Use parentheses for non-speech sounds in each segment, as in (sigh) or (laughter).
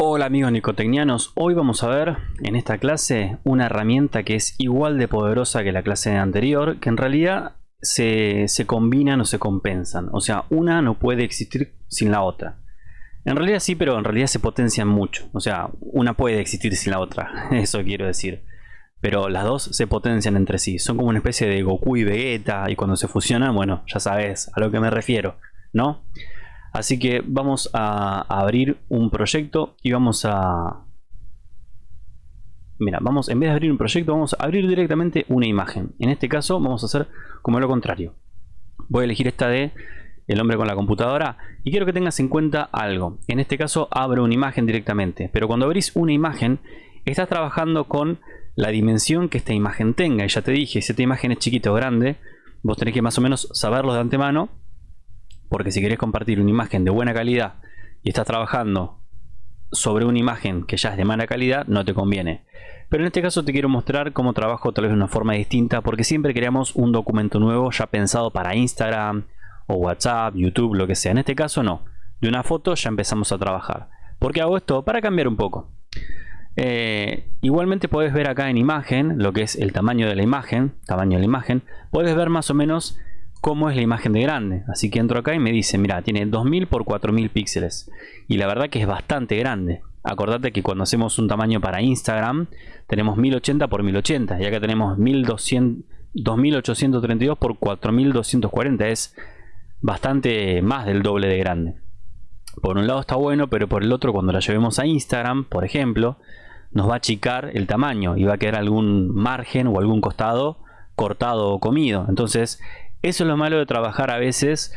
Hola amigos nicotecnianos, hoy vamos a ver en esta clase una herramienta que es igual de poderosa que la clase anterior, que en realidad se, se combinan o se compensan, o sea, una no puede existir sin la otra. En realidad sí, pero en realidad se potencian mucho, o sea, una puede existir sin la otra, (laughs) eso quiero decir. Pero las dos se potencian entre sí, son como una especie de Goku y Vegeta, y cuando se fusionan, bueno, ya sabes a lo que me refiero, ¿no? Así que vamos a abrir un proyecto y vamos a... Mira, vamos, en vez de abrir un proyecto, vamos a abrir directamente una imagen. En este caso vamos a hacer como lo contrario. Voy a elegir esta de el hombre con la computadora y quiero que tengas en cuenta algo. En este caso abro una imagen directamente, pero cuando abrís una imagen estás trabajando con la dimensión que esta imagen tenga. Y ya te dije, si esta imagen es chiquita o grande, vos tenés que más o menos saberlo de antemano porque si querés compartir una imagen de buena calidad y estás trabajando sobre una imagen que ya es de mala calidad, no te conviene. Pero en este caso te quiero mostrar cómo trabajo tal vez de una forma distinta, porque siempre creamos un documento nuevo ya pensado para Instagram o WhatsApp, YouTube, lo que sea. En este caso no. De una foto ya empezamos a trabajar. ¿Por qué hago esto? Para cambiar un poco. Eh, igualmente puedes ver acá en imagen lo que es el tamaño de la imagen, tamaño de la imagen. Puedes ver más o menos cómo es la imagen de grande. Así que entro acá y me dice, mira, tiene 2000 por 4000 píxeles. Y la verdad que es bastante grande. Acordate que cuando hacemos un tamaño para Instagram, tenemos 1080 por 1080. Y acá tenemos 1200, 2832 por 4240. Es bastante más del doble de grande. Por un lado está bueno, pero por el otro cuando la llevemos a Instagram, por ejemplo, nos va a achicar el tamaño y va a quedar algún margen o algún costado cortado o comido. Entonces eso es lo malo de trabajar a veces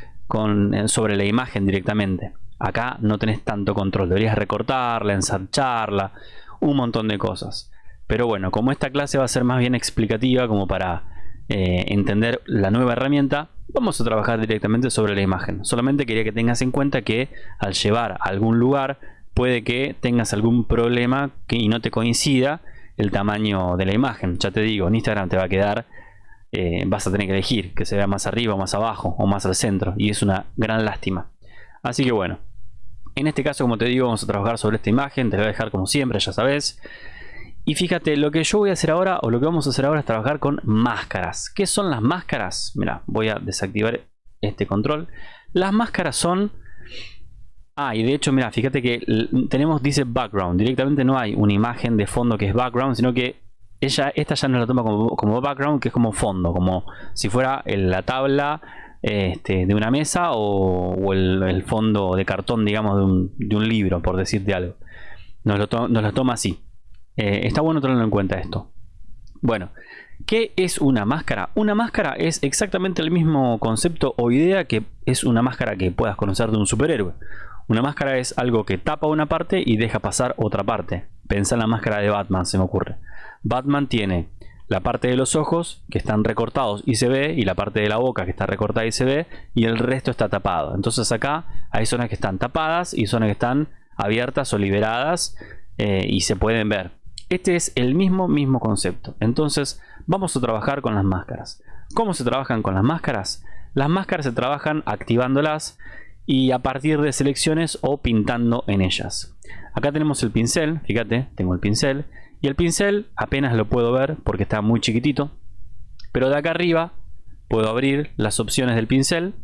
sobre la imagen directamente. Acá no tenés tanto control, deberías recortarla, ensancharla, un montón de cosas. Pero bueno, como esta clase va a ser más bien explicativa como para eh, entender la nueva herramienta, vamos a trabajar directamente sobre la imagen. Solamente quería que tengas en cuenta que al llevar a algún lugar puede que tengas algún problema que, y no te coincida el tamaño de la imagen. Ya te digo, en Instagram te va a quedar eh, vas a tener que elegir que se vea más arriba o más abajo o más al centro y es una gran lástima así que bueno en este caso como te digo vamos a trabajar sobre esta imagen te la voy a dejar como siempre ya sabes y fíjate lo que yo voy a hacer ahora o lo que vamos a hacer ahora es trabajar con máscaras ¿qué son las máscaras? mira voy a desactivar este control las máscaras son Ah, y de hecho, mira, fíjate que tenemos, dice background. Directamente no hay una imagen de fondo que es background, sino que ella, esta ya no la toma como, background, que es como fondo, como si fuera la tabla este, de una mesa o, el, fondo de cartón, digamos, de un, libro, por decirte algo. Nos lo, toma así. Eh, está bueno tenerlo en cuenta esto. Bueno, ¿qué es una máscara? Una máscara es exactamente el mismo concepto o idea que es una máscara que puedas conocer de un superhéroe. Una máscara es algo que tapa una parte y deja pasar otra parte. Pensa en la máscara de Batman, se me ocurre. Batman tiene la parte de los ojos que están recortados y se ve y la parte de la boca que está recortada y se ve y el resto está tapado. Entonces acá hay zonas que están tapadas y zonas que están abiertas o liberadas eh, y se pueden ver. Este es el mismo mismo concepto. Entonces vamos a trabajar con las máscaras. ¿Cómo se trabajan con las máscaras? Las máscaras se trabajan activándolas y a partir de selecciones o pintando en ellas. Acá tenemos el pincel, fíjate, tengo el pincel y el pincel apenas lo puedo ver porque está muy chiquitito. Pero de acá arriba puedo abrir las opciones del pincel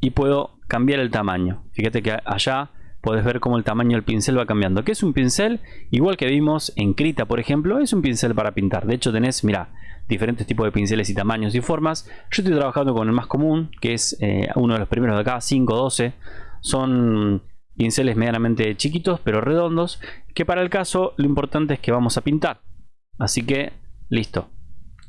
y puedo cambiar el tamaño. Fíjate que allá puedes ver cómo el tamaño del pincel va cambiando. ¿Qué es un pincel? Igual que vimos en Krita, por ejemplo, es un pincel para pintar. De hecho tenés, mira, diferentes tipos de pinceles y tamaños y formas. Yo estoy trabajando con el más común, que es eh, uno de los primeros de acá, 512. Son pinceles medianamente chiquitos pero redondos que para el caso lo importante es que vamos a pintar. Así que listo.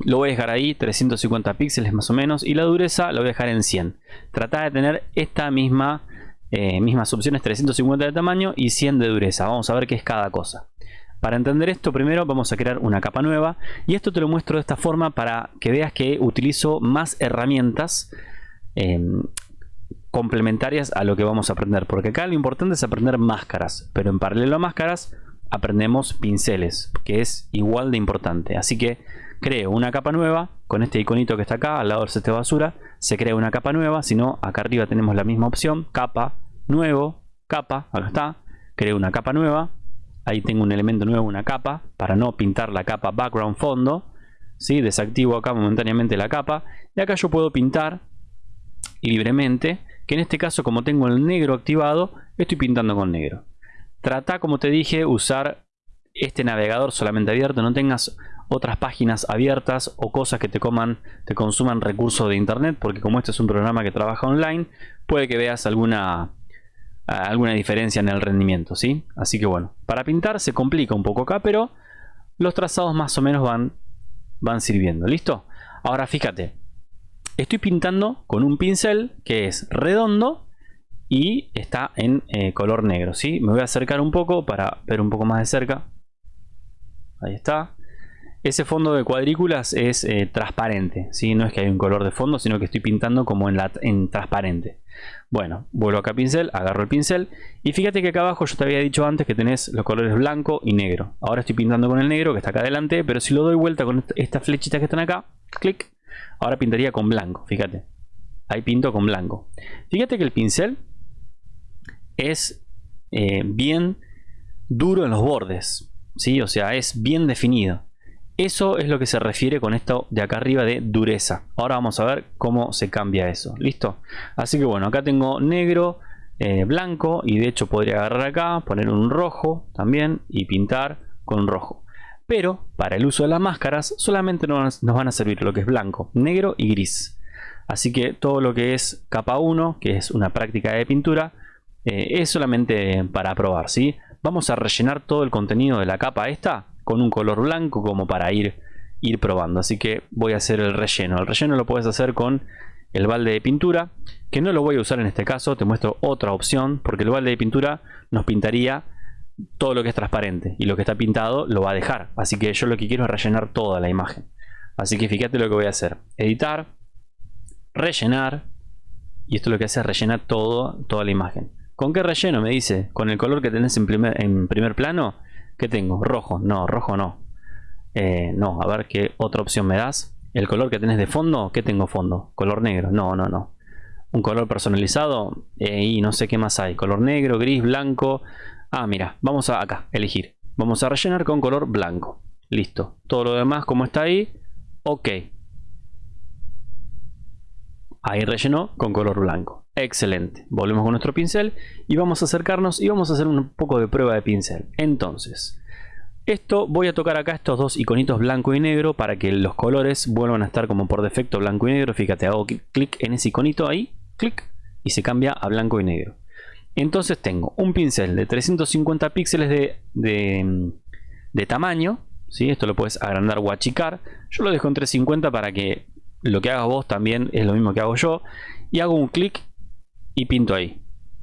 Lo voy a dejar ahí 350 píxeles más o menos y la dureza lo voy a dejar en 100 trata de tener esta misma eh, mismas opciones 350 de tamaño y 100 de dureza. Vamos a ver qué es cada cosa. Para entender esto primero vamos a crear una capa nueva y esto te lo muestro de esta forma para que veas que utilizo más herramientas eh, complementarias a lo que vamos a aprender. Porque acá lo importante es aprender máscaras. Pero en paralelo a máscaras aprendemos pinceles. Que es igual de importante. Así que creo una capa nueva. Con este iconito que está acá al lado del set de basura. Se crea una capa nueva. Si no, acá arriba tenemos la misma opción. Capa, nuevo, capa. Acá está. Creo una capa nueva. ahí tengo un elemento nuevo, una capa, para no pintar la capa background fondo. ¿sí? Desactivo acá momentáneamente la capa. Y acá yo puedo pintar libremente, que en este caso como tengo el negro activado, estoy pintando con negro. Trata, como te dije, usar este navegador solamente abierto, no tengas otras páginas abiertas o cosas que te coman, te consuman recursos de internet, porque como este es un programa que trabaja online, puede que veas alguna alguna diferencia en el rendimiento, ¿sí? Así que bueno, para pintar se complica un poco acá, pero los trazados más o menos van, van sirviendo, ¿listo? Ahora fíjate, estoy pintando con un pincel que es redondo y está en eh, color negro, ¿sí? Me voy a acercar un poco para ver un poco más de cerca. Ahí está. Ese fondo de cuadrículas es eh, transparente, ¿sí? no es que hay un color de fondo, sino que estoy pintando como en, en transparente. Bueno, vuelvo acá a pincel, agarro el pincel y fíjate que acá abajo yo te había dicho antes que tenés los colores blanco y negro. Ahora estoy pintando con el negro que está acá adelante, pero si lo doy vuelta con estas flechitas que están acá, clic, ahora pintaría con blanco, fíjate. Ahí pinto con blanco. Fíjate que el pincel es eh, bien duro en los bordes, ¿sí? O sea, es bien definido. Eso es lo que se refiere con esto de acá arriba de dureza. Ahora vamos a ver cómo se cambia eso. ¿Listo? Así que bueno, acá tengo negro, eh, blanco y de hecho podría agarrar acá, poner un rojo también y pintar con rojo. Pero para el uso de las máscaras solamente nos, van a servir lo que es blanco, negro y gris. Así que todo lo que es capa 1, que es una práctica de pintura, eh, es solamente para probar. ¿sí? Vamos a rellenar todo el contenido de la capa esta con un color blanco como para ir, ir probando. Así que voy a hacer el relleno. El relleno lo puedes hacer con el balde de pintura, que no lo voy a usar en este caso. Te muestro otra opción, porque el balde de pintura nos pintaría todo lo que es transparente y lo que está pintado lo va a dejar. Así que yo lo que quiero es rellenar toda la imagen. Así que fíjate lo que voy a hacer. Editar, rellenar. Y esto lo que hace es rellenar todo, toda la imagen. ¿Con qué relleno? Me dice. Con el color que tenés en primer, en primer plano. ¿Qué tengo? Rojo. No, rojo no. Eh, no, a ver qué otra opción me das. El color que tenés de fondo, ¿qué tengo fondo? Color negro. No, no, no. Un color personalizado eh, y no sé qué más hay. Color negro, gris, blanco. Ah, mira, vamos a acá, elegir. Vamos a rellenar con color blanco. Listo. Todo lo demás como está ahí, ok. Ahí rellenó con color blanco. Excelente. Volvemos con nuestro pincel y vamos a acercarnos y vamos a hacer un poco de prueba de pincel. Entonces, esto voy a tocar acá estos dos iconitos blanco y negro para que los colores vuelvan a estar como por defecto blanco y negro. Fíjate, hago clic en ese iconito ahí, clic y se cambia a blanco y negro. Entonces tengo un pincel de 350 píxeles de, tamaño. ¿sí? Esto lo puedes agrandar o achicar. Yo lo dejo en 350 para que lo que hagas vos también es lo mismo que hago yo y hago un clic y pinto ahí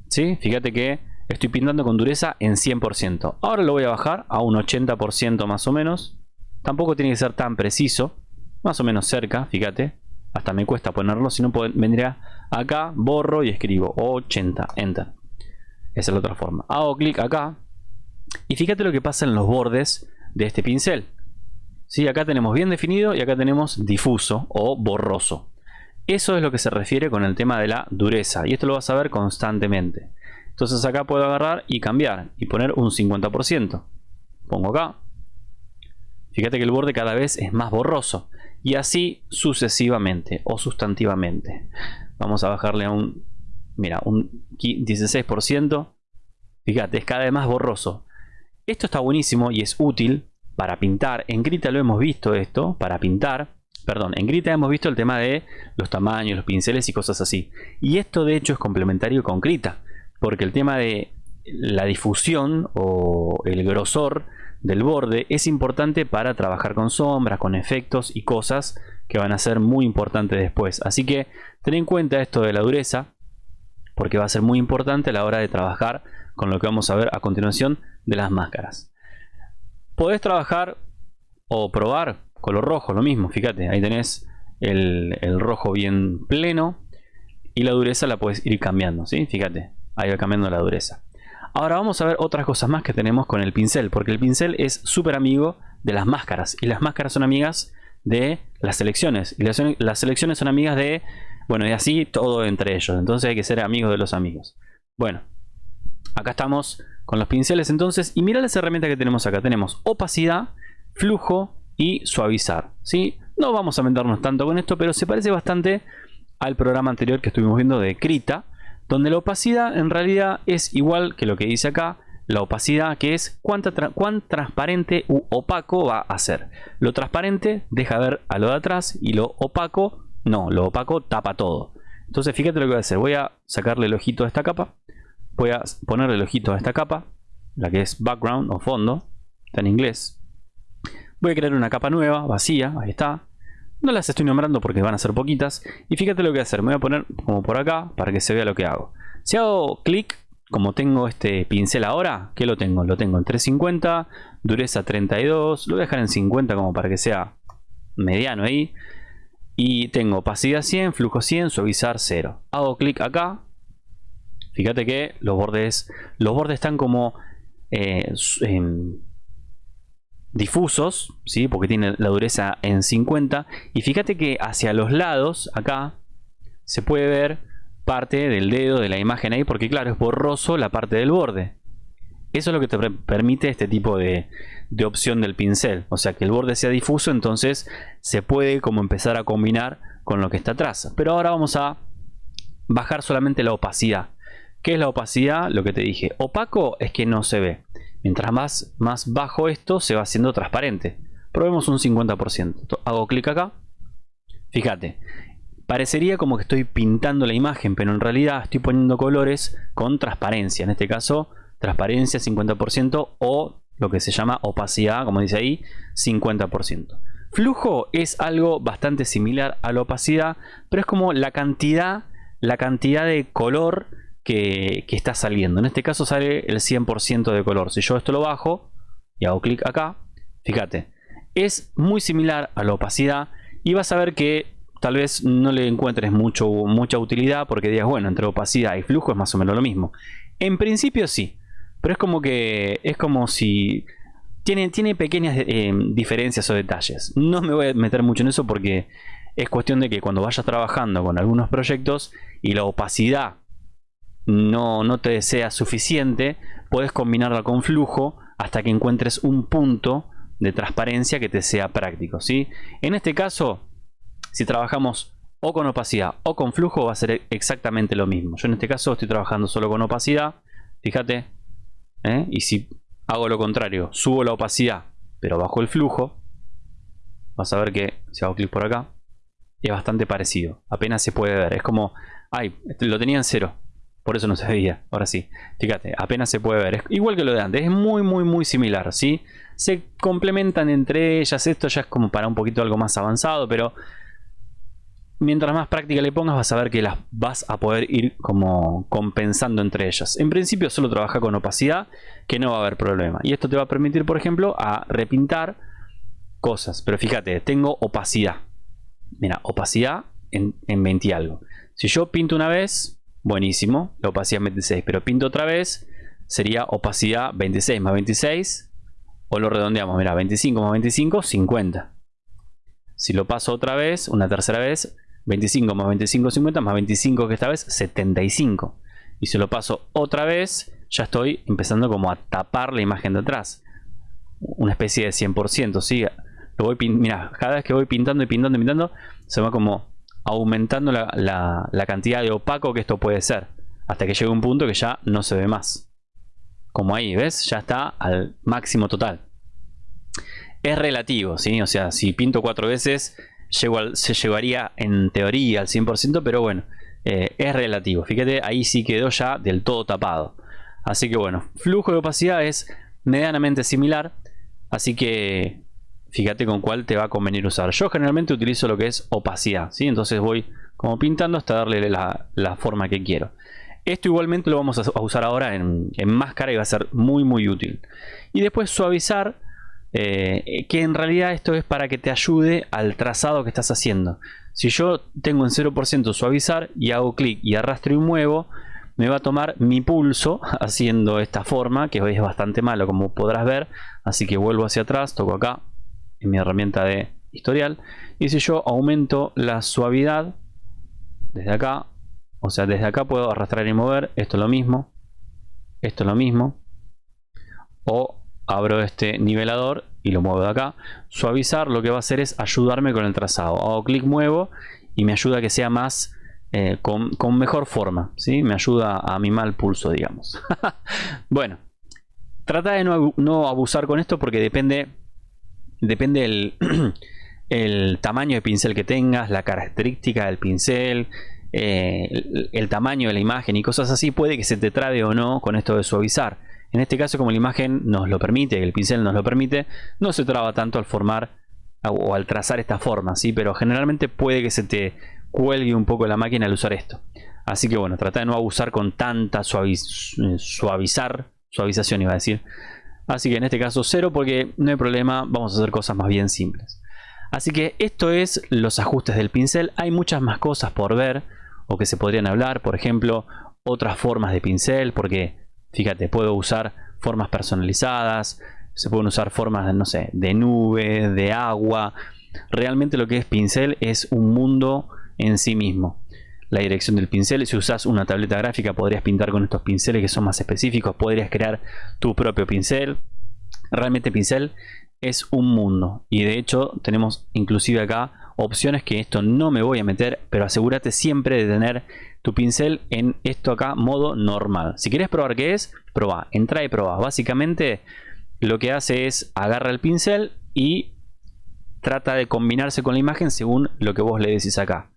¿sí? fíjate que estoy pintando con dureza en 100% ahora lo voy a bajar a un 80% más o menos tampoco tiene que ser tan preciso más o menos cerca, fíjate hasta me cuesta ponerlo, si no vendría acá, borro y escribo 80, enter esa es la otra forma hago clic acá y fíjate lo que pasa en los bordes de este pincel ¿Sí? Acá tenemos bien definido y acá tenemos difuso o borroso. Eso es lo que se refiere con el tema de la dureza y esto lo vas a ver constantemente. Entonces acá puedo agarrar y cambiar y poner un 50%. Pongo acá. Fíjate que el borde cada vez es más borroso y así sucesivamente o sustantivamente. Vamos a bajarle a un, mira, un 16%. Fíjate, es cada vez más borroso. Esto está buenísimo y es útil para pintar. En Grita lo hemos visto esto, para pintar. Perdón, en Grita hemos visto el tema de los tamaños, los pinceles y cosas así. Y esto de hecho es complementario con Grita, porque el tema de la difusión o el grosor del borde es importante para trabajar con sombras, con efectos y cosas que van a ser muy importantes después. Así que ten en cuenta esto de la dureza, porque va a ser muy importante a la hora de trabajar con lo que vamos a ver a continuación de las máscaras. Podés trabajar o probar color rojo, lo mismo, fíjate, ahí tenés el, rojo bien pleno y la dureza la puedes ir cambiando, ¿sí? Fíjate, ahí va cambiando la dureza. Ahora vamos a ver otras cosas más que tenemos con el pincel, porque el pincel es súper amigo de las máscaras y las máscaras son amigas de las selecciones y las, las selecciones son amigas de, bueno, y así todo entre ellos, entonces hay que ser amigos de los amigos. Bueno, acá estamos con los pinceles entonces y mira las herramientas que tenemos acá. Tenemos opacidad, flujo y suavizar. ¿sí? No vamos a meternos tanto con esto, pero se parece bastante al programa anterior que estuvimos viendo de Krita, donde la opacidad en realidad es igual que lo que dice acá, la opacidad que es cuán transparente u opaco va a ser. Lo transparente deja ver a lo de atrás y lo opaco no, lo opaco tapa todo. Entonces fíjate lo que voy a hacer. Voy a sacarle el ojito a esta capa. Voy a ponerle el ojito a esta capa. La que es background o fondo. Está en inglés. Voy a crear una capa nueva, vacía. Ahí está. No las estoy nombrando porque van a ser poquitas. Y fíjate lo que voy a hacer. Me voy a poner como por acá para que se vea lo que hago. Si hago clic, como tengo este pincel ahora, ¿qué lo tengo? Lo tengo en 350, dureza 32. Lo voy a dejar en 50 como para que sea mediano ahí y tengo opacidad 100, flujo 100, suavizar 0. Hago clic acá. Fíjate que los bordes, los bordes están como eh, difusos, ¿sí? porque tiene la dureza en 50. Y fíjate que hacia los lados, acá, se puede ver parte del dedo de la imagen ahí, porque claro, es borroso la parte del borde. Eso es lo que te permite este tipo de, opción del pincel. O sea, que el borde sea difuso, entonces se puede como empezar a combinar con lo que está atrás. Pero ahora vamos a bajar solamente la opacidad. ¿Qué es la opacidad? Lo que te dije. Opaco es que no se ve. Mientras más, más bajo esto, se va haciendo transparente. Probemos un 50%. Hago clic acá. Fíjate. Parecería como que estoy pintando la imagen, pero en realidad estoy poniendo colores con transparencia. En este caso transparencia 50% o lo que se llama opacidad, como dice ahí, 50%. Flujo es algo bastante similar a la opacidad, pero es como la cantidad, la cantidad de color que, está saliendo. En este caso sale el 100% de color. Si yo esto lo bajo y hago clic acá, fíjate, es muy similar a la opacidad y vas a ver que tal vez no le encuentres mucho, mucha utilidad porque digas, bueno, entre opacidad y flujo es más o menos lo mismo. En principio sí, pero es como que es como si tiene, tiene pequeñas eh, diferencias o detalles. No me voy a meter mucho en eso porque es cuestión de que cuando vayas trabajando con algunos proyectos y la opacidad no, no te sea suficiente, puedes combinarla con flujo hasta que encuentres un punto de transparencia que te sea práctico. ¿sí? En este caso, si trabajamos o con opacidad o con flujo va a ser exactamente lo mismo. Yo en este caso estoy trabajando solo con opacidad. Fíjate, ¿eh? Y si hago lo contrario, subo la opacidad, pero bajo el flujo, vas a ver que si hago clic por acá, es bastante parecido. Apenas se puede ver. Es como, ay, este lo tenía en cero. Por eso no se veía. Ahora sí. Fíjate, apenas se puede ver. Es igual que lo de antes. Es muy, muy, muy similar. ¿sí? Se complementan entre ellas. Esto ya es como para un poquito algo más avanzado. Pero mientras más práctica le pongas vas a ver que las vas a poder ir como compensando entre ellas. En principio solo trabaja con opacidad que no va a haber problema. Y esto te va a permitir por ejemplo a repintar cosas. Pero fíjate, tengo opacidad. Mira, opacidad en, en 20 y algo. Si yo pinto una vez, buenísimo, la opacidad es 26. Pero pinto otra vez, sería opacidad 26 más 26. O lo redondeamos, mira, 25 más 25, 50. Si lo paso otra vez, una tercera vez, 25 más 25, 50, más 25 que esta vez, 75. Y si lo paso otra vez, ya estoy empezando como a tapar la imagen de atrás. Una especie de 100%, ¿sí? Lo voy mira, cada vez que voy pintando y pintando y pintando, se va como aumentando la, la cantidad de opaco que esto puede ser. Hasta que llegue un punto que ya no se ve más. Como ahí, ¿ves? Ya está al máximo total. Es relativo, ¿sí? O sea, si pinto cuatro veces, se llevaría en teoría al 100%, pero bueno, eh, es relativo. Fíjate, ahí sí quedó ya del todo tapado. Así que bueno, flujo de opacidad es medianamente similar, así que fíjate con cuál te va a convenir usar. Yo generalmente utilizo lo que es opacidad, ¿sí? entonces voy como pintando hasta darle la, forma que quiero. Esto igualmente lo vamos a usar ahora en, en máscara y va a ser muy muy útil. Y después suavizar eh, que en realidad esto es para que te ayude al trazado que estás haciendo. Si yo tengo en 0% suavizar y hago clic y arrastro y muevo, me va a tomar mi pulso (laughs) haciendo esta forma, que hoy es bastante malo como podrás ver. Así que vuelvo hacia atrás, toco acá en mi herramienta de historial. Y si yo aumento la suavidad desde acá, o sea, desde acá puedo arrastrar y mover. Esto es lo mismo. Esto es lo mismo. o abro este nivelador y lo muevo de acá. Suavizar lo que va a hacer es ayudarme con el trazado. Hago clic, muevo y me ayuda a que sea más eh, con, mejor forma. ¿sí? Me ayuda a mi mal pulso, digamos. (laughs) bueno, trata de no, abusar con esto porque depende, depende el, (clears throat) el tamaño de pincel que tengas, la característica del pincel, eh, el, tamaño de la imagen y cosas así. Puede que se te trabe o no con esto de suavizar. En este caso, como la imagen nos lo permite, el pincel nos lo permite, no se traba tanto al formar o al trazar esta forma, ¿sí? pero generalmente puede que se te cuelgue un poco la máquina al usar esto. Así que bueno, trata de no abusar con tanta suavizar, suavización iba a decir. Así que en este caso cero porque no hay problema, vamos a hacer cosas más bien simples. Así que esto es los ajustes del pincel. Hay muchas más cosas por ver o que se podrían hablar. Por ejemplo, otras formas de pincel porque Fíjate, puedo usar formas personalizadas, se pueden usar formas, no sé, de nube, de agua. Realmente lo que es pincel es un mundo en sí mismo. La dirección del pincel, si usas una tableta gráfica podrías pintar con estos pinceles que son más específicos, podrías crear tu propio pincel. Realmente pincel es un mundo y de hecho tenemos inclusive acá opciones que esto no me voy a meter, pero asegúrate siempre de tener tu pincel en esto acá, modo normal. Si quieres probar qué es, proba, entra y proba. Básicamente lo que hace es agarra el pincel y trata de combinarse con la imagen según lo que vos le decís acá.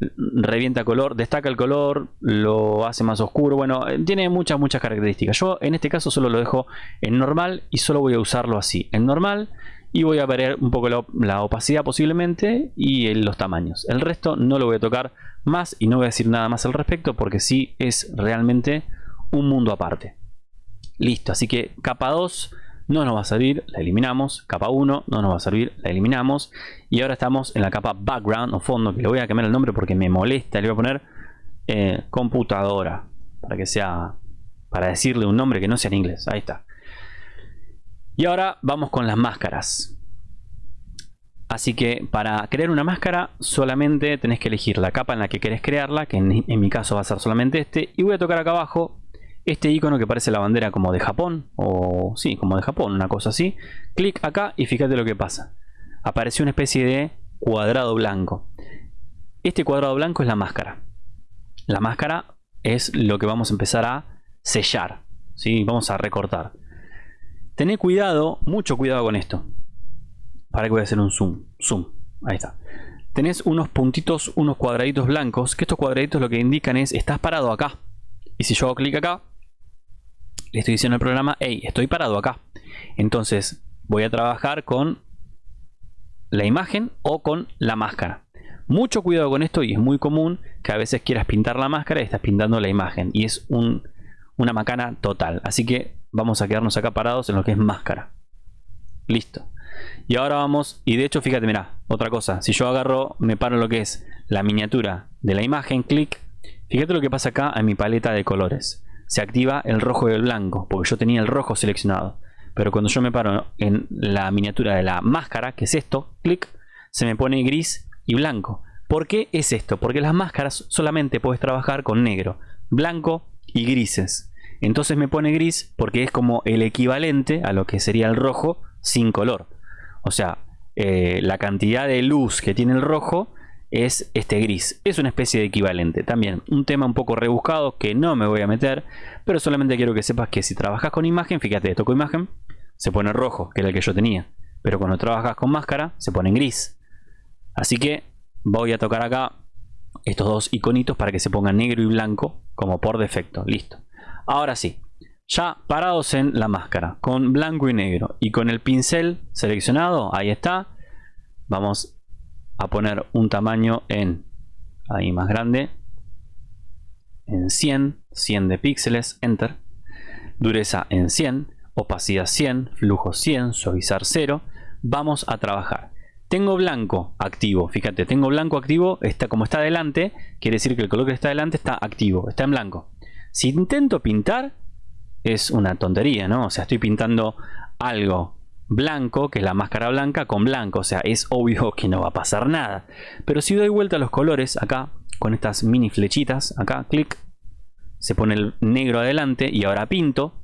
Revienta color, destaca el color, lo hace más oscuro. Bueno, tiene muchas, muchas características. Yo en este caso solo lo dejo en normal y solo voy a usarlo así. En normal y voy a ver un poco la, opacidad posiblemente y los tamaños. El resto no lo voy a tocar más y no voy a decir nada más al respecto porque sí es realmente un mundo aparte. Listo, así que capa 2 no nos va a servir, la eliminamos. Capa 1 no nos va a servir, la eliminamos. Y ahora estamos en la capa background o fondo, que le voy a cambiar el nombre porque me molesta. Le voy a poner eh, computadora para que sea, para decirle un nombre que no sea en inglés. Ahí está. Y ahora vamos con las máscaras. Así que para crear una máscara solamente tenés que elegir la capa en la que querés crearla, que en, mi caso va a ser solamente este. Y voy a tocar acá abajo este icono que parece la bandera como de Japón, o sí, como de Japón, una cosa así. Clic acá y fíjate lo que pasa. Apareció una especie de cuadrado blanco. Este cuadrado blanco es la máscara. La máscara es lo que vamos a empezar a sellar. ¿sí? Vamos a recortar. Tené cuidado, mucho cuidado con esto. Para que voy a hacer un zoom. Zoom. Ahí está. Tenés unos puntitos, unos cuadraditos blancos. Que estos cuadraditos lo que indican es, estás parado acá. Y si yo hago clic acá, le estoy diciendo al programa, hey, estoy parado acá. Entonces voy a trabajar con la imagen o con la máscara. Mucho cuidado con esto y es muy común que a veces quieras pintar la máscara y estás pintando la imagen. Y es una macana total. Así que vamos a quedarnos acá parados en lo que es máscara. Listo. Y ahora vamos, y de hecho fíjate, mira, otra cosa, si yo agarro, me paro en lo que es la miniatura de la imagen, clic, fíjate lo que pasa acá en mi paleta de colores. Se activa el rojo y el blanco, porque yo tenía el rojo seleccionado. Pero cuando yo me paro en la miniatura de la máscara, que es esto, clic, se me pone gris y blanco. ¿Por qué es esto? Porque las máscaras solamente puedes trabajar con negro, blanco y grises. Entonces me pone gris porque es como el equivalente a lo que sería el rojo sin color. O sea, eh, la cantidad de luz que tiene el rojo es este gris. Es una especie de equivalente. También un tema un poco rebuscado que no me voy a meter, pero solamente quiero que sepas que si trabajas con imagen, fíjate, toco imagen, se pone rojo, que era el que yo tenía. Pero cuando trabajas con máscara, se pone en gris. Así que voy a tocar acá estos dos iconitos para que se pongan negro y blanco como por defecto. Listo. Ahora sí, ya parados en la máscara con blanco y negro y con el pincel seleccionado, ahí está. Vamos a poner un tamaño en, ahí más grande, en 100, 100 de píxeles, enter. Dureza en 100, opacidad 100, flujo 100, suavizar 0. Vamos a trabajar. Tengo blanco activo, fíjate, tengo blanco activo, está como está adelante, quiere decir que el color que está adelante está activo, está en blanco. Si intento pintar, es una tontería, ¿no? O sea, estoy pintando algo blanco, que es la máscara blanca, con blanco. O sea, es obvio que no va a pasar nada. Pero si doy vuelta a los colores, acá, con estas mini flechitas, acá, clic, se pone el negro adelante y ahora pinto.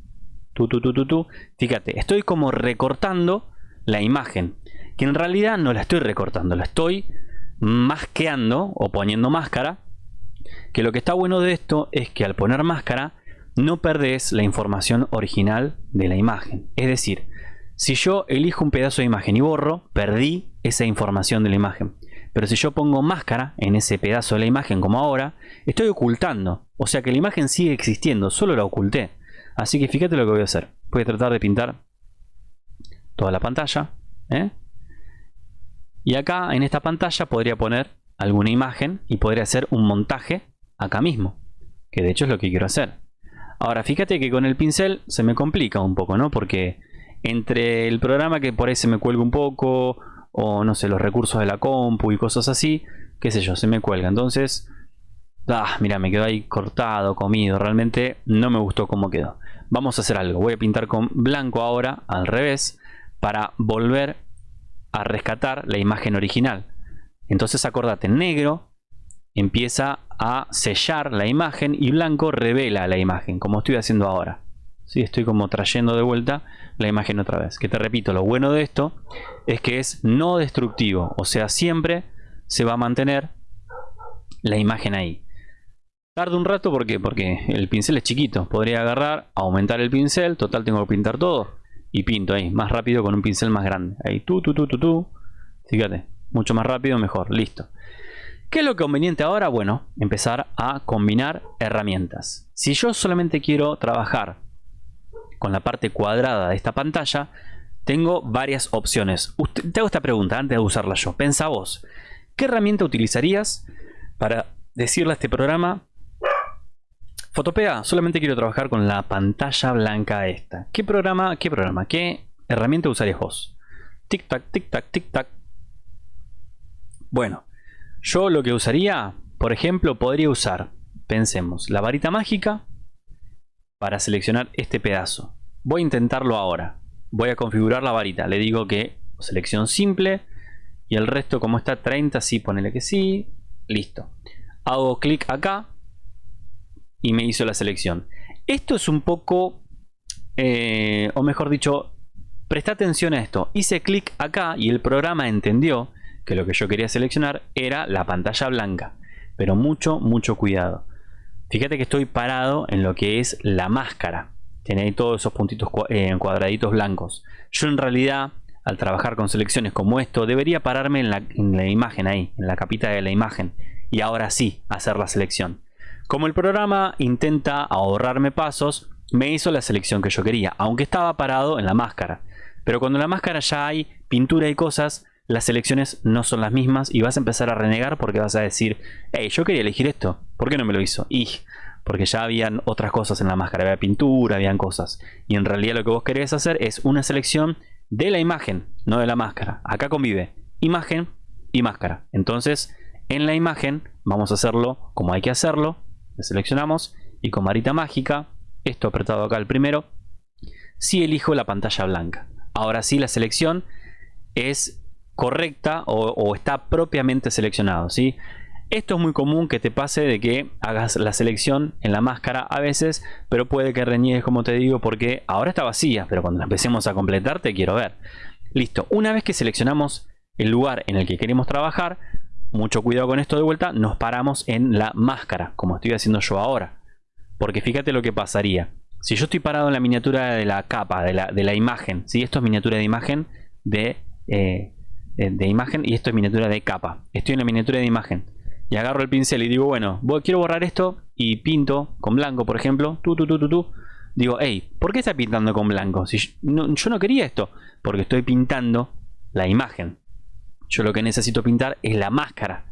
tú, tú. Fíjate, estoy como recortando la imagen, que en realidad no la estoy recortando, la estoy masqueando o poniendo máscara. Que lo que está bueno de esto es que al poner máscara no perdés la información original de la imagen. Es decir, si yo elijo un pedazo de imagen y borro, perdí esa información de la imagen. Pero si yo pongo máscara en ese pedazo de la imagen como ahora, estoy ocultando. O sea que la imagen sigue existiendo, solo la oculté. Así que fíjate lo que voy a hacer. Voy a tratar de pintar toda la pantalla. ¿eh? Y acá en esta pantalla podría poner alguna imagen y podría hacer un montaje acá mismo. Que de hecho es lo que quiero hacer. Ahora fíjate que con el pincel se me complica un poco, ¿no? Porque entre el programa que por ahí se me cuelga un poco o no sé, los recursos de la compu y cosas así, qué sé yo, se me cuelga. Entonces, ah, mira, me quedó ahí cortado, comido. Realmente no me gustó cómo quedó. Vamos a hacer algo. Voy a pintar con blanco ahora, al revés, para volver a rescatar la imagen original. Entonces acordate, negro empieza a sellar la imagen y blanco revela la imagen, como estoy haciendo ahora. ¿Sí? Estoy como trayendo de vuelta la imagen otra vez. Que te repito, lo bueno de esto es que es no destructivo. O sea, siempre se va a mantener la imagen ahí. Tarda un rato ¿por porque el pincel es chiquito. Podría agarrar, aumentar el pincel. Total tengo que pintar todo. Y pinto ahí, más rápido con un pincel más grande. Ahí, tú, tú, tú, tú, tú. Fíjate, mucho más rápido, mejor. Listo. ¿Qué es lo conveniente ahora? Bueno, empezar a combinar herramientas. Si yo solamente quiero trabajar con la parte cuadrada de esta pantalla, tengo varias opciones. te hago esta pregunta antes de usarla yo. Pensa vos, ¿qué herramienta utilizarías para decirle a este programa Fotopea, solamente quiero trabajar con la pantalla blanca esta. ¿Qué programa, qué programa, qué herramienta usarías vos? Tic tac, tic tac, tic tac. Bueno, yo lo que usaría, por ejemplo, podría usar, pensemos, la varita mágica para seleccionar este pedazo. Voy a intentarlo ahora. Voy a configurar la varita. Le digo que selección simple y el resto como está 30, sí, ponele que sí. Listo. Hago clic acá y me hizo la selección. Esto es un poco, eh, o mejor dicho, presta atención a esto. Hice clic acá y el programa entendió que lo que yo quería seleccionar era la pantalla blanca. Pero mucho, mucho cuidado. Fíjate que estoy parado en lo que es la máscara. Tiene ahí todos esos puntitos eh, cuadraditos blancos. Yo en realidad, al trabajar con selecciones como esto, debería pararme en la, en la imagen ahí, en la capita de la imagen. Y ahora sí, hacer la selección. Como el programa intenta ahorrarme pasos, me hizo la selección que yo quería, aunque estaba parado en la máscara. Pero cuando en la máscara ya hay pintura y cosas, las selecciones no son las mismas y vas a empezar a renegar porque vas a decir, hey, yo quería elegir esto, ¿por qué no me lo hizo? Y porque ya habían otras cosas en la máscara, había pintura, habían cosas. Y en realidad lo que vos querés hacer es una selección de la imagen, no de la máscara. Acá convive imagen y máscara. Entonces, en la imagen vamos a hacerlo como hay que hacerlo. Le seleccionamos y con varita mágica, esto apretado acá el primero, si elijo la pantalla blanca. Ahora sí la selección es correcta o, está propiamente seleccionado. ¿sí? Esto es muy común que te pase de que hagas la selección en la máscara a veces, pero puede que reniegues como te digo porque ahora está vacía, pero cuando empecemos a completar te quiero ver. Listo, una vez que seleccionamos el lugar en el que queremos trabajar, mucho cuidado con esto de vuelta, nos paramos en la máscara, como estoy haciendo yo ahora. Porque fíjate lo que pasaría. Si yo estoy parado en la miniatura de la capa, de la, imagen, si esto es miniatura de imagen de eh, eh, de imagen y esto es miniatura de capa. Estoy en la miniatura de imagen. Y agarro el pincel y digo, bueno, quiero borrar esto y pinto con blanco, por ejemplo. Tú, tú, tú, tú. Digo, hey, ¿por qué está pintando con blanco? Si yo no, quería esto. Porque estoy pintando la imagen. Yo lo que necesito pintar es la máscara.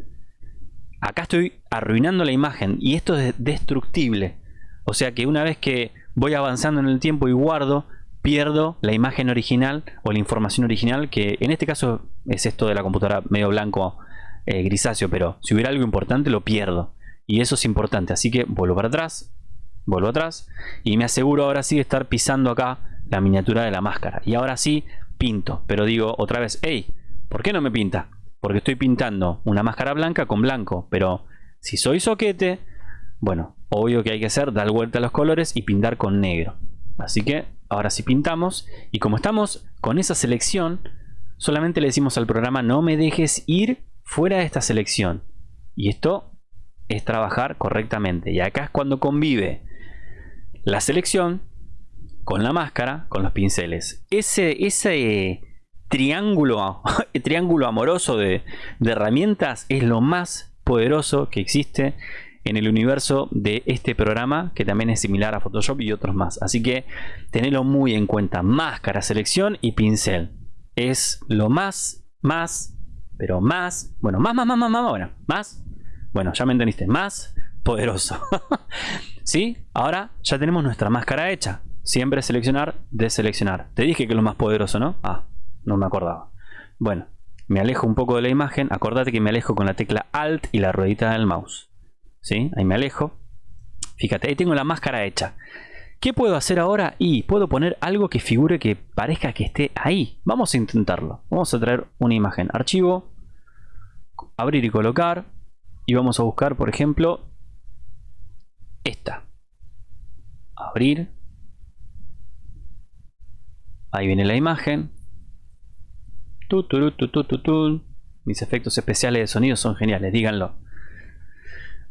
Acá estoy arruinando la imagen y esto es destructible. O sea que una vez que voy avanzando en el tiempo y guardo, pierdo la imagen original o la información original que en este caso es esto de la computadora medio blanco eh, grisáceo pero si hubiera algo importante lo pierdo. Y eso es importante. Así que vuelvo para atrás vuelvo atrás y me aseguro ahora sí de estar pisando acá la miniatura de la máscara. Y ahora sí pinto. Pero digo otra vez hey ¿por qué no me pinta? porque estoy pintando una máscara blanca con blanco pero si soy soquete bueno obvio que hay que hacer dar vuelta a los colores y pintar con negro. Así que Ahora si pintamos y como estamos con esa selección, solamente le decimos al programa no me dejes ir fuera de esta selección. Y esto es trabajar correctamente. Y acá es cuando convive la selección con la máscara, con los pinceles. Ese, ese triángulo, (laughs) triángulo amoroso de herramientas es lo más poderoso que existe en el universo de este programa que también es similar a Photoshop y otros más. Así que tenedlo muy en cuenta. Máscara, selección y pincel. Es lo más, más, pero más, bueno, más, más, más, más, más, bueno, más, bueno, ya me entendiste, más poderoso. (laughs) ¿Sí? Ahora ya tenemos nuestra máscara hecha. Siempre seleccionar, deseleccionar. Te dije que es lo más poderoso, ¿no? Ah, no me acordaba. Bueno, me alejo un poco de la imagen. Acordate que me alejo con la tecla Alt y la ruedita del mouse. ¿Sí? Ahí me alejo. Fíjate, ahí tengo la máscara hecha. ¿Qué puedo hacer ahora? Y puedo poner algo que figure que parezca que esté ahí. Vamos a intentarlo. Vamos a traer una imagen. Archivo. Abrir y colocar. Y vamos a buscar, por ejemplo, esta. Abrir. Ahí viene la imagen. Mis efectos especiales de sonido son geniales, díganlo.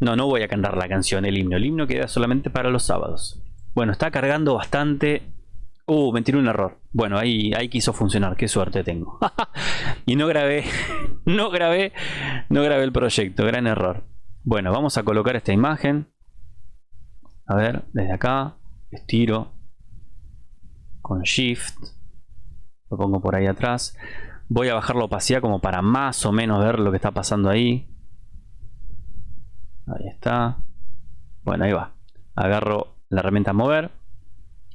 No, no voy a cantar la canción, el himno. El himno queda solamente para los sábados. Bueno, está cargando bastante. Uh, me tiró un error. Bueno, ahí, ahí quiso funcionar. Qué suerte tengo. (laughs) y no grabé, (laughs) no grabé, no grabé el proyecto. Gran error. Bueno, vamos a colocar esta imagen. A ver, desde acá. Estiro. Con Shift. Lo pongo por ahí atrás. Voy a bajar la opacidad como para más o menos ver lo que está pasando ahí. Ahí está. Bueno, ahí va. Agarro la herramienta mover.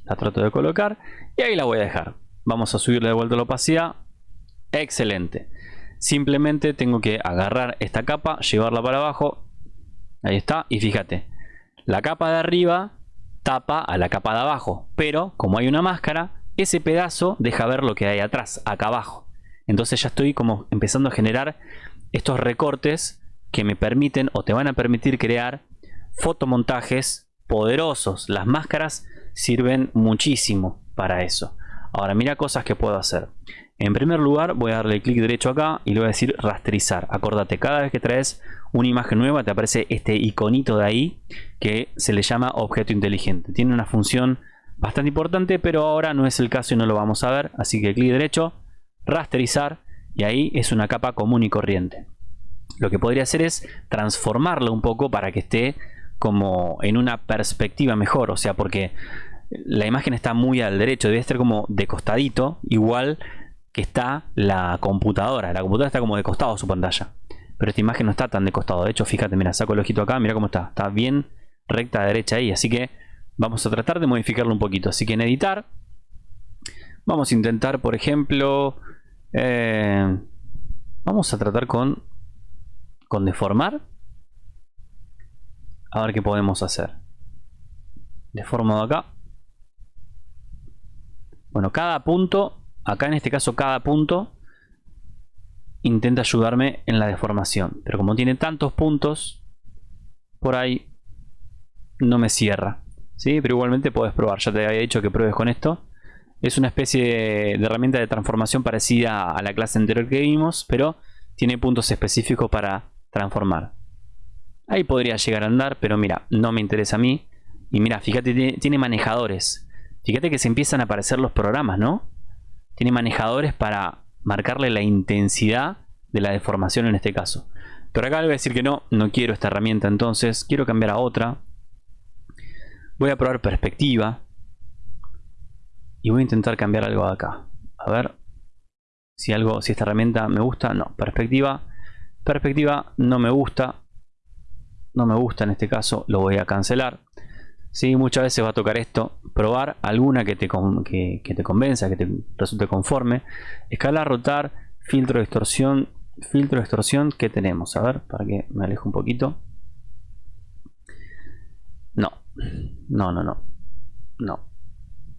La trato de colocar. Y ahí la voy a dejar. Vamos a subirle de vuelta la opacidad. Excelente. Simplemente tengo que agarrar esta capa, llevarla para abajo. Ahí está. Y fíjate. La capa de arriba tapa a la capa de abajo. Pero como hay una máscara, ese pedazo deja ver lo que hay atrás, acá abajo. Entonces ya estoy como empezando a generar estos recortes que me permiten o te van a permitir crear fotomontajes poderosos. Las máscaras sirven muchísimo para eso. Ahora mira cosas que puedo hacer. En primer lugar voy a darle clic derecho acá y le voy a decir rasterizar. Acordate, cada vez que traes una imagen nueva te aparece este iconito de ahí que se le llama objeto inteligente. Tiene una función bastante importante pero ahora no es el caso y no lo vamos a ver. Así que clic derecho, rasterizar y ahí es una capa común y corriente lo que podría hacer es transformarlo un poco para que esté como en una perspectiva mejor, o sea, porque la imagen está muy al derecho, debe estar como de costadito, igual que está la computadora. La computadora está como de costado su pantalla, pero esta imagen no está tan de costado. De hecho, fíjate, mira, saco el ojito acá, mira cómo está, está bien recta de derecha ahí, así que vamos a tratar de modificarlo un poquito. Así que en editar, vamos a intentar, por ejemplo, eh, vamos a tratar con con deformar. A ver qué podemos hacer. Deformo acá. Bueno, cada punto, acá en este caso cada punto, intenta ayudarme en la deformación. Pero como tiene tantos puntos, por ahí no me cierra. ¿sí? Pero igualmente puedes probar. Ya te había dicho que pruebes con esto. Es una especie de, de herramienta de transformación parecida a la clase anterior que vimos, pero tiene puntos específicos para transformar. Ahí podría llegar a andar, pero mira, no me interesa a mí. Y mira, fíjate, tiene, manejadores. Fíjate que se empiezan a aparecer los programas, ¿no? Tiene manejadores para marcarle la intensidad de la deformación en este caso. Pero acá le voy a decir que no, no quiero esta herramienta entonces, quiero cambiar a otra. Voy a probar perspectiva. Y voy a intentar cambiar algo acá. A ver si algo, si esta herramienta me gusta. No, perspectiva perspectiva no me gusta no me gusta en este caso lo voy a cancelar. Si muchas veces va a tocar esto probar alguna que te, que, te convenza que te resulte conforme. Escalar rotar filtro de distorsión filtro de distorsión que tenemos. A ver para que me alejo un poquito. No no no no no.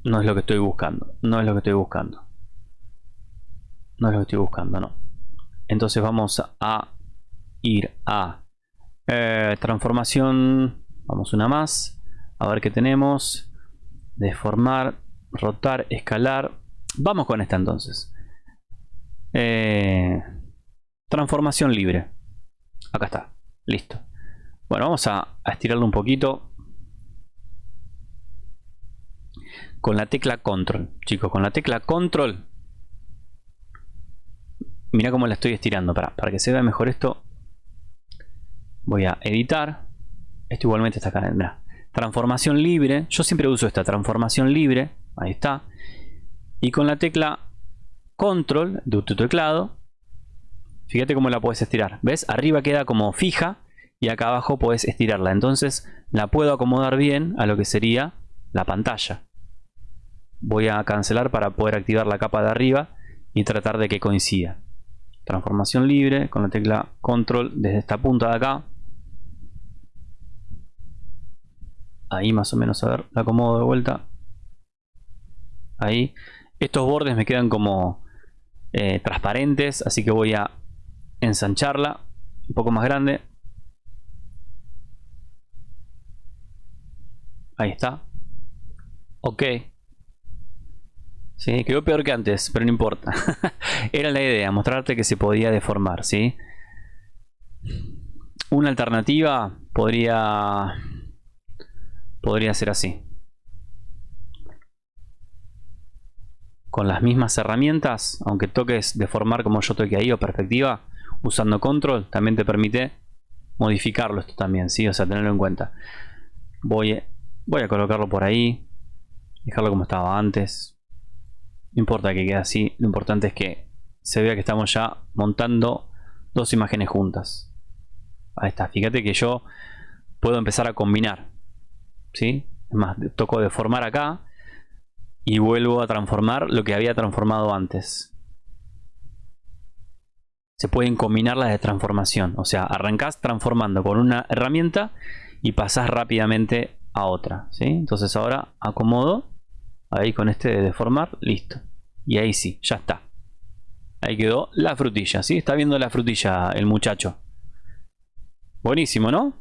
No es lo que estoy buscando no es lo que estoy buscando. No es lo que estoy buscando no. Entonces vamos a ir a eh, transformación, vamos una más, a ver qué tenemos, deformar, rotar, escalar. Vamos con esta entonces. Eh, transformación libre. Acá está. Listo. Bueno, vamos a, a estirarlo un poquito. Con la tecla control. Chicos, con la tecla control. Mira cómo la estoy estirando. Para, para que se vea mejor esto. Voy a editar. Esto igualmente está acá. Transformación libre. Yo siempre uso esta transformación libre. Ahí está. Y con la tecla control de tu teclado. Fíjate cómo la puedes estirar. ¿Ves? Arriba queda como fija. Y acá abajo puedes estirarla. Entonces la puedo acomodar bien a lo que sería la pantalla. Voy a cancelar para poder activar la capa de arriba y tratar de que coincida. Transformación libre con la tecla control desde esta punta de acá ahí más o menos, a ver, la acomodo de vuelta. Ahí. Estos bordes me quedan como eh, transparentes, así que voy a ensancharla un poco más grande. Ahí está. Ok. Sí, quedó peor que antes, pero no importa. (laughs) Era la idea, mostrarte que se podía deformar, ¿sí? Una alternativa podría podría ser así. Con las mismas herramientas, aunque toques deformar como yo toque ahí o perspectiva, usando control también te permite modificarlo esto también, ¿sí? O sea, tenerlo en cuenta. Voy, voy a colocarlo por ahí, dejarlo como estaba antes. No importa que quede así, lo importante es que se vea que estamos ya montando dos imágenes juntas. Ahí está, fíjate que yo puedo empezar a combinar ¿sí? Es más, toco deformar acá y vuelvo a transformar lo que había transformado antes. Se pueden combinar las de transformación, o sea, arrancás transformando con una herramienta y pasás rápidamente a otra, ¿sí? Entonces ahora acomodo, ahí con este de deformar, listo. Y ahí sí, ya está. Ahí quedó la frutilla, ¿sí? Está viendo la frutilla el muchacho. Buenísimo, ¿no?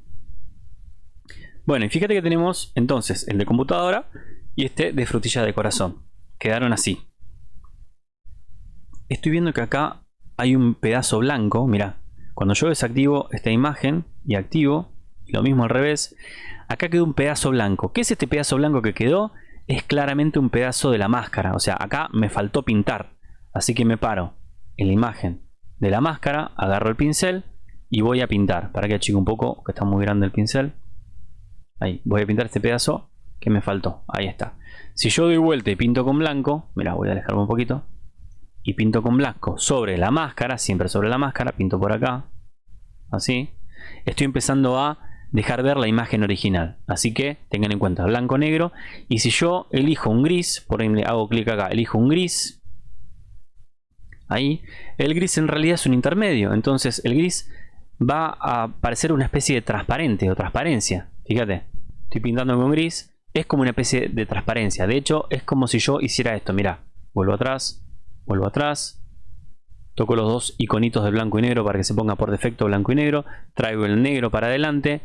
Bueno, y fíjate que tenemos entonces el de computadora y este de frutilla de corazón. Quedaron así. Estoy viendo que acá hay un pedazo blanco. Mira, cuando yo desactivo esta imagen y activo, lo mismo al revés, acá quedó un pedazo blanco. ¿Qué es este pedazo blanco que quedó? Es claramente un pedazo de la máscara. O sea, acá me faltó pintar. Así que me paro en la imagen de la máscara, agarro el pincel y voy a pintar. Para que achique un poco, que está muy grande el pincel. Ahí, voy a pintar este pedazo que me faltó. Ahí está. Si yo doy vuelta y pinto con blanco, mira, voy a alejarme un poquito. Y pinto con blanco sobre la máscara, siempre sobre la máscara, pinto por acá. Así. Estoy empezando a dejar ver la imagen original. Así que tengan en cuenta blanco-negro. Y si yo elijo un gris, por ejemplo hago clic acá, elijo un gris. Ahí. El gris en realidad es un intermedio. Entonces el gris va a parecer una especie de transparente o transparencia. Fíjate, estoy pintando con gris. Es como una especie de transparencia. De hecho, es como si yo hiciera esto. Mira, vuelvo atrás, vuelvo atrás. Toco los dos iconitos de blanco y negro para que se ponga por defecto blanco y negro. Traigo el negro para adelante.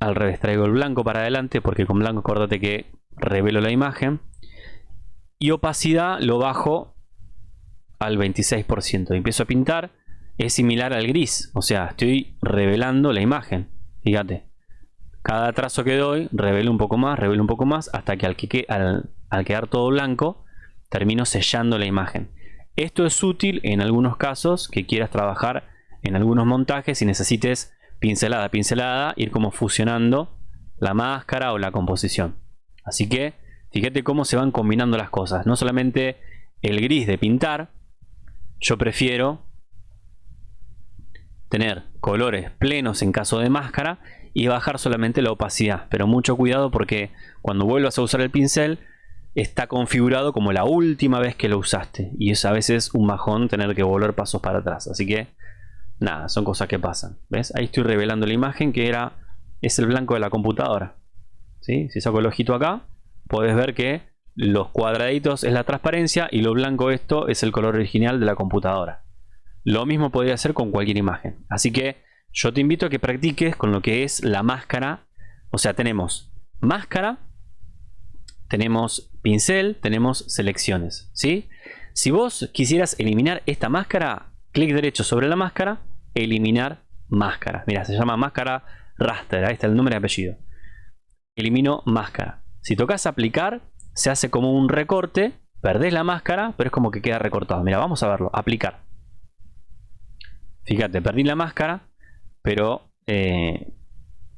Al revés, traigo el blanco para adelante porque con blanco acordate que revelo la imagen. Y opacidad lo bajo al 26%. Empiezo a pintar es similar al gris. O sea, estoy revelando la imagen. Fíjate. Cada trazo que doy, revelo un poco más, revelo un poco más, hasta que al, que, al, al quedar todo blanco, termino sellando la imagen. Esto es útil en algunos casos que quieras trabajar en algunos montajes y necesites pincelada pincelada, ir como fusionando la máscara o la composición. Así que fíjate cómo se van combinando las cosas. No solamente el gris de pintar, yo prefiero tener colores plenos en caso de máscara y bajar solamente la opacidad. Pero mucho cuidado porque cuando vuelvas a usar el pincel está configurado como la última vez que lo usaste. Y es a veces un bajón tener que volver pasos para atrás. Así que nada, son cosas que pasan. ¿Ves? Ahí estoy revelando la imagen que era es el blanco de la computadora. Si saco el ojito acá, puedes ver que los cuadraditos es la transparencia y lo blanco esto es el color original de la computadora. Lo mismo podría hacer con cualquier imagen. Así que yo te invito a que practiques con lo que es la máscara. O sea, tenemos máscara, tenemos pincel, tenemos selecciones. ¿sí? Si vos quisieras eliminar esta máscara, clic derecho sobre la máscara, eliminar máscara. Mira, se llama máscara raster, ahí está el nombre y apellido. Elimino máscara. Si tocas aplicar, se hace como un recorte, perdés la máscara, pero es como que queda recortado. Mira, vamos a verlo, aplicar. Fíjate, perdí la máscara, pero eh,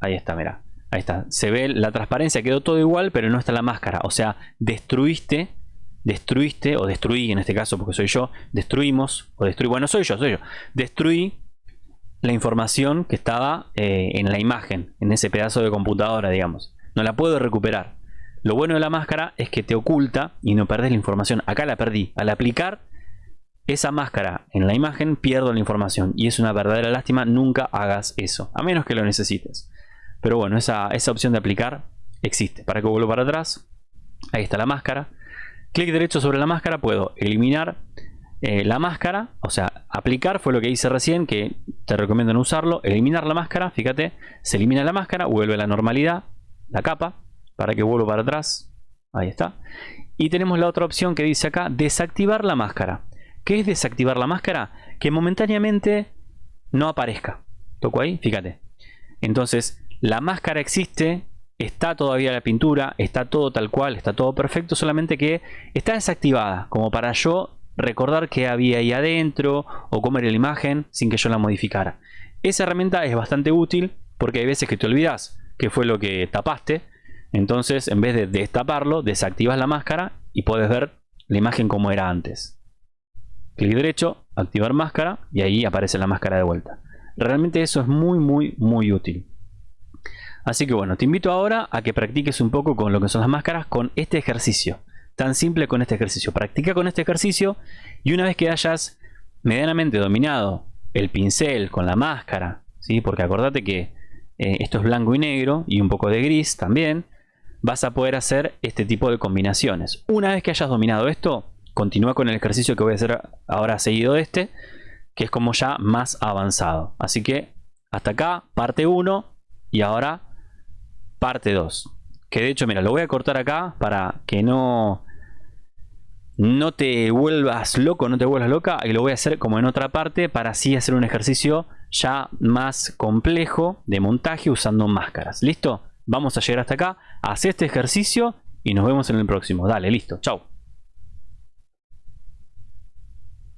ahí está, mira. Ahí está, se ve la transparencia, quedó todo igual, pero no está la máscara. O sea, destruiste, destruiste, o destruí en este caso, porque soy yo, destruimos, o destruí, bueno, soy yo, soy yo, destruí la información que estaba eh, en la imagen, en ese pedazo de computadora, digamos. No la puedo recuperar. Lo bueno de la máscara es que te oculta y no perdés la información. Acá la perdí. Al aplicar esa máscara en la imagen, pierdo la información. Y es una verdadera lástima, nunca hagas eso, a menos que lo necesites. Pero bueno, esa, esa opción de aplicar existe. Para que vuelva para atrás, ahí está la máscara. Clic derecho sobre la máscara, puedo eliminar eh, la máscara, o sea, aplicar fue lo que hice recién, que te recomiendo no usarlo. Eliminar la máscara, fíjate, se elimina la máscara, vuelve a la normalidad, la capa, para que vuelva para atrás. Ahí está. Y tenemos la otra opción que dice acá, desactivar la máscara. ¿Qué es desactivar la máscara? Que momentáneamente no aparezca. Toco ahí, fíjate. Entonces, la máscara existe, está todavía la pintura, está todo tal cual, está todo perfecto, solamente que está desactivada, como para yo recordar qué había ahí adentro o cómo era la imagen sin que yo la modificara. Esa herramienta es bastante útil porque hay veces que te olvidas qué fue lo que tapaste, entonces en vez de destaparlo, desactivas la máscara y puedes ver la imagen como era antes. Clic derecho, activar máscara y ahí aparece la máscara de vuelta. Realmente eso es muy muy muy útil. Así que bueno, te invito ahora a que practiques un poco con lo que son las máscaras con este ejercicio. Tan simple con este ejercicio. Practica con este ejercicio y una vez que hayas medianamente dominado el pincel con la máscara, ¿sí? porque acordate que eh, esto es blanco y negro y un poco de gris también, vas a poder hacer este tipo de combinaciones. Una vez que hayas dominado esto, continúa con el ejercicio que voy a hacer ahora seguido de este, que es como ya más avanzado. Así que hasta acá, parte 1 y ahora parte 2. Que de hecho, mira, lo voy a cortar acá para que no, no te vuelvas loco, no te vuelvas loca. Y lo voy a hacer como en otra parte para así hacer un ejercicio ya más complejo de montaje usando máscaras. ¿Listo? Vamos a llegar hasta acá. Haz este ejercicio y nos vemos en el próximo. Dale, listo. Chao.